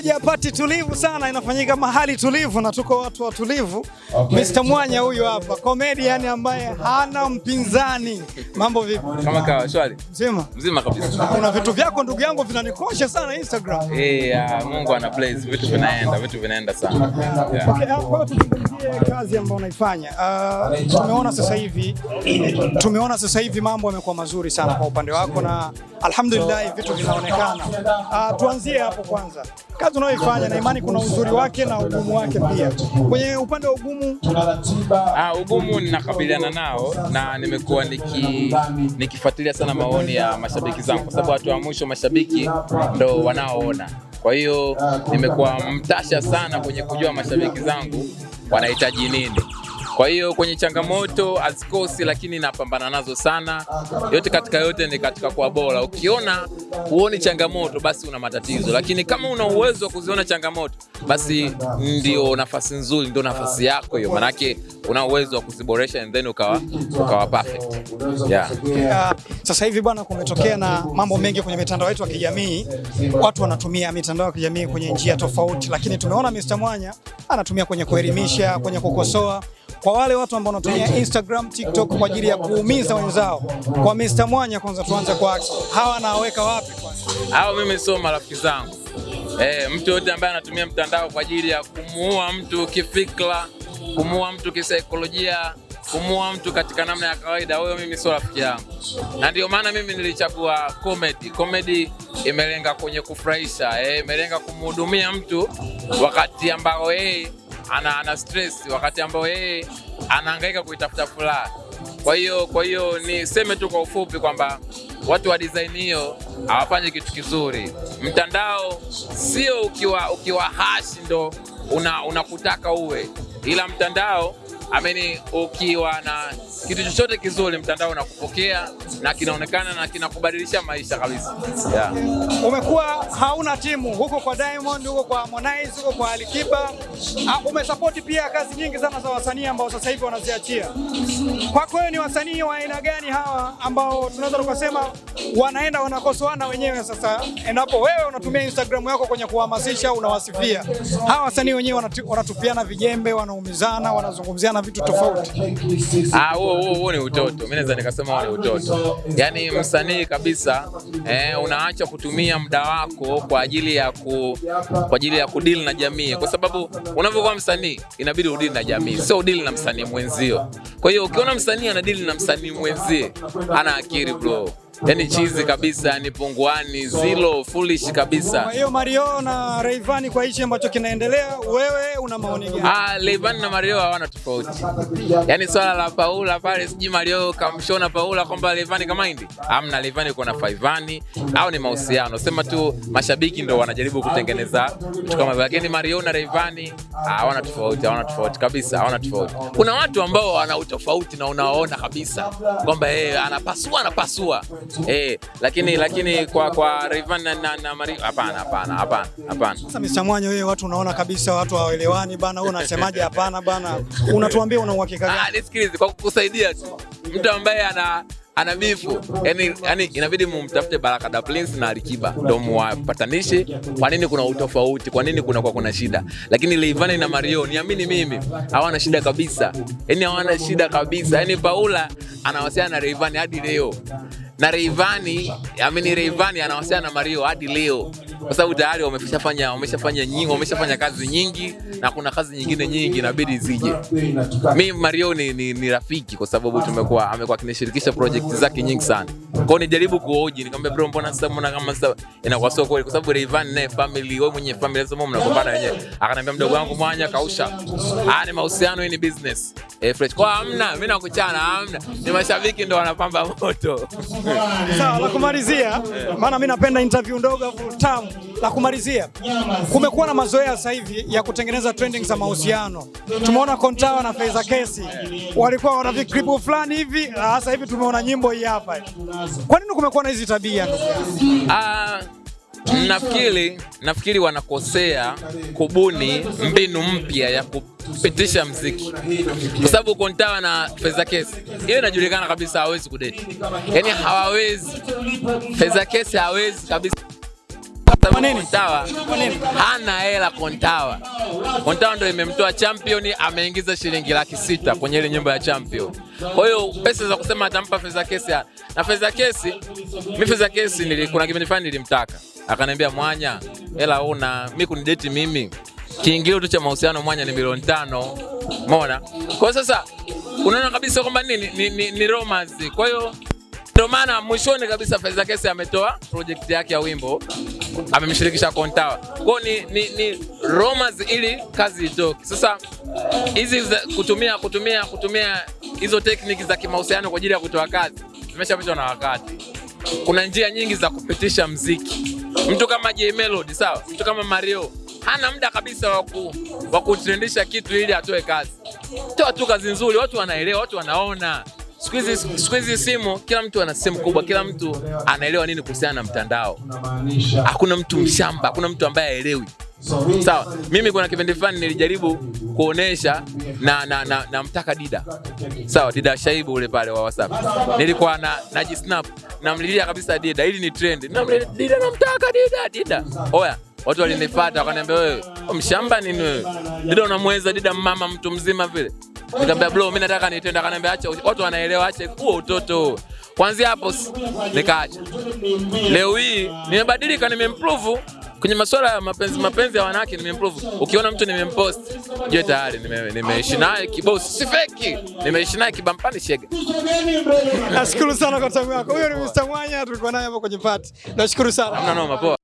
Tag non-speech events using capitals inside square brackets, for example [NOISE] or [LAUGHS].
moja ya pati tulivu sana inafanyika mahali tulivu na tuko watu watulivu. Mr. Mwanya huyu hapa, comedian ambaye hana mpinzani. Mambo vipi? Kama kawa shwari. Mzima? Mzima kabisa. Kuna vitu vyako ndugu yangu vinanikosha sana Instagram. Eh, ah, Mungu ana bless, vitu vinaenda, vitu vinaenda sana. Yeah. Okay, ah, kwa tuzungumzie kazi ambayo unaifanya. Uh, tumeona sasa hivi tumeona sasa hivi mambo yamekuwa mazuri sana kwa upande wako na alhamdulillah vitu vinaonekana. Uh, tuanzie hapo kwanza. Kazi unayoifanya na imani kuna uzuri wake na ugumu wake pia. Kwenye upande wa ugumu Ah, ugumu ninakabiliana nao na nimekuwa niki, nikifuatilia sana maoni ya mashabiki zangu kwa sababu watu wa mwisho mashabiki ndo wanaoona. Kwa hiyo nimekuwa mtasha sana kwenye kujua mashabiki zangu wanahitaji nini. Kwa hiyo kwenye changamoto hazikosi, lakini napambana nazo sana. Yote katika yote ni katika kuwa bora. Ukiona huoni changamoto, basi una matatizo, lakini kama una uwezo wa kuziona changamoto, basi ndio nafasi nzuri, ndio nafasi yako hiyo, manake una uwezo wa kuziboresha and then ukawa, ukawa perfect. Yeah. Yeah. sasa hivi bwana, kumetokea na mambo mengi kwenye mitandao yetu ya kijamii. Watu wanatumia mitandao ya kijamii kwenye njia tofauti, lakini tumeona Mr. Mwanya anatumia kwenye kuelimisha, kwenye kukosoa. Kwa wale watu ambao wanatumia Instagram, TikTok kwa ajili ya kuumiza wenzao, kwa Mr. Mwanya, kwanza tuanze kwake, hawa anaweka wapi kwanza? Hao mimi sio marafiki zangu. Eh, mtu yote ambaye anatumia mtandao kwa ajili ya kumuua mtu kifikra, kumuua mtu kisaikolojia, kumuua mtu katika namna ya kawaida, huyo mimi sio rafiki yangu, na ndio maana mimi nilichagua comedy. Comedy imelenga kwenye kufurahisha, eh, imelenga kumhudumia mtu wakati ambao yeye ana, ana stress, wakati ambao yeye anahangaika kuitafuta furaha. Kwa hiyo kwa hiyo niseme tu kwa ufupi kwamba watu wa design hiyo hawafanyi kitu kizuri. Mtandao sio ukiwa ukiwa hashi ndo unakutaka una unakutaka uwe, ila mtandao ameni, ukiwa na kitu chochote kizuri, mtandao unakupokea na kinaonekana na kinakubadilisha maisha kabisa. Yeah. Umekuwa hauna timu huko kwa Diamond, huko kwa Harmonize, huko kwa Alikiba. Ah, Umesapoti pia kazi nyingi sana za wasanii ambao sasa hivi wanaziachia. Kwako wewe ni wasanii wa aina gani hawa ambao tunaweza tukasema wanaenda wanakosoana wenyewe? Sasa endapo wewe unatumia Instagram yako kwenye kuhamasisha, unawasifia hawa wasanii wenyewe, wanatupiana vijembe, wanaumizana, wanazungumziana vitu tofauti. Ah, huo ni utoto. mi naweza nikasema huo ni utoto. yani msanii kabisa eh, unaacha kutumia muda wako kwa ajili ya ku, kwa ajili ya kudili na jamii, kwa sababu unavyokuwa msanii inabidi udili na jamii, sio udili na msanii mwenzio. Kwa hiyo ukiona msanii anadili na msanii mwenzie, ana akili bro, yaani chizi kabisa, ni punguani, zilo foolish kabisa. Kwa hiyo Mario na Rayvanny, kwa hichi ambacho kinaendelea, wewe una maoni gani? Ah, Rayvanny na Mario hawana tofauti. Yani swala la Paula pale sijui Mario kamshona Paula kwamba Rayvanny kama hindi. Hamna, Rayvanny kuna na Faivani au ni mahusiano. Sema tu mashabiki ndo wanajaribu kutengeneza vitu kama hivyo. Lakini Mario na Rayvanny hawana tofauti, hawana tofauti kabisa, hawana tofauti. Kuna watu ambao wana utofauti na unawaona kabisa kwamba yeye anapasua anapasua. Eh, lakini lakini kwa kwa Rayvanny na, na, na Mario hapana, hapana, hapana, hapana. Sasa Mr. Mwanya, wewe watu unaona kabisa watu hawaelewani bana, wewe unasemaje? Hapana bana, unatuambia una uhakika gani? Ah, nisikilize kwa kukusaidia tu. Mtu ambaye ana ana bifu yani, yani inabidi mumtafute Baraka da Prince na Alikiba ndo muwapatanishe. Kwa nini kuna utofauti? Kwa nini kuna kwa kuna shida? Lakini Leivani na Mario, niamini mimi, hawana shida kabisa, yani hawana shida kabisa. Yani Paula anawasiliana na Leivani hadi leo na Rayvanny amini reivani anawasiliana na Mario hadi leo kwa sababu tayari wameshafanya wameshafanya nyingi wameshafanya kazi nyingi na kuna kazi nyingine nyingi inabidi zije. Mi Mario ni, ni, ni rafiki kwa sababu tumekuwa amekuwa akinishirikisha project zake nyingi sana. Kwa nijaribu kuoji nikamwambia bro, mbona sasa mbona kama sasa inakuwa sio kweli, kwa sababu Rayvanny naye family, wewe mwenye family sasa mnagombana wenyewe. Akaniambia mdogo wangu Mwanya kausha, ah, ni mahusiano, hii ni business eh, fresh. Kwa amna hamna, mimi nakuchana, hamna, ni mashabiki ndo wanapamba moto. Sawa, la kumalizia, [LAUGHS] maana mimi napenda interview ndogo afu tamu. La kumalizia, kumekuwa na mazoea sasa hivi ya kutengeneza trending za mahusiano. Tumeona Kontawa na Faiza Kesi walikuwa wana vikribu fulani hivi, sasa hivi tumeona nyimbo hii hapa. Kwa nini kumekuwa na hizi tabia Uh, nafikiri nafikiri wanakosea kubuni mbinu mpya ya kupitisha mziki, kwa sababu Kontawa na Feza Kesi hiyo inajulikana kabisa hawezi kudeti, yani hawawezi. Feza Kesi hawezi kabisa Kwa nini? Kontawa Kwa nini? hana hela Kontawa. Kontawa ndio imemtoa champion, ameingiza shilingi laki sita kwenye ile nyumba ya champion. Kwa hiyo pesa za kusema atampa fedha kesi na fedha kesi, mimi fedha kesi nili, kuna kipindi fulani nilimtaka, akaniambia mwanya, hela una mimi kunideti mimi, kiingilio tu cha mahusiano mwanya ni milioni tano. Umeona? Kwa sasa unaona kabisa kwamba nini ni, ni, ni romance. Kwa hiyo ndio maana mwishoni kabisa Faiza Kesi ametoa project yake ya wimbo amemshirikisha Kontawa. Kwa ni, ni, ni rumors ili kazi itoke. Sasa hizi kutumia kutumia kutumia hizo tekniki za kimahusiano kwa ajili ya kutoa kazi zimeshapitwa na wakati. Kuna njia nyingi za kupitisha mziki. Mtu kama J Melody, sawa, mtu kama Mario hana muda kabisa wa ku- wa kutrendisha kitu ili atoe kazi. Toa tu kazi nzuri, watu wanaelewa, watu wanaona. Siku hizi simu, kila mtu ana simu kubwa, kila mtu anaelewa nini kuhusiana na mtandao. Hakuna mtu mshamba, hakuna mtu ambaye aelewi Sawa, mimi kuna kipindi fulani nilijaribu kuonesha na, na, na, na mtaka Dida sawa, Dida Shaibu ule pale wa WhatsApp, nilikuwa na najisnap namlilia kabisa Dida ili ni trend, namlilia Dida, namtaka Dida, Dida. Oya, watu walinifuata wakaniambia, wewe mshamba nini wewe? Dida unamweza Dida, mama mtu mzima vile. Nikamwambia bro, mimi nataka nitende. Akaniambia acha, watu wanaelewa, acha huo utoto. Kwanzia hapo nikaacha. Leo hii nimebadilika, nimeimprove kwenye masuala ya mapenzi mapenzi ya wanawake nimeimprove. Ukiona mtu nimempost, jue tayari nime- nimeishi naye kibosi, si feki, nimeishi naye kibampani shega. Nashukuru sana kwa time yako. Huyo ni Mr. Mwanya tulikuwa naye hapo kwenye party. Nashukuru sana. Hamna noma, poa.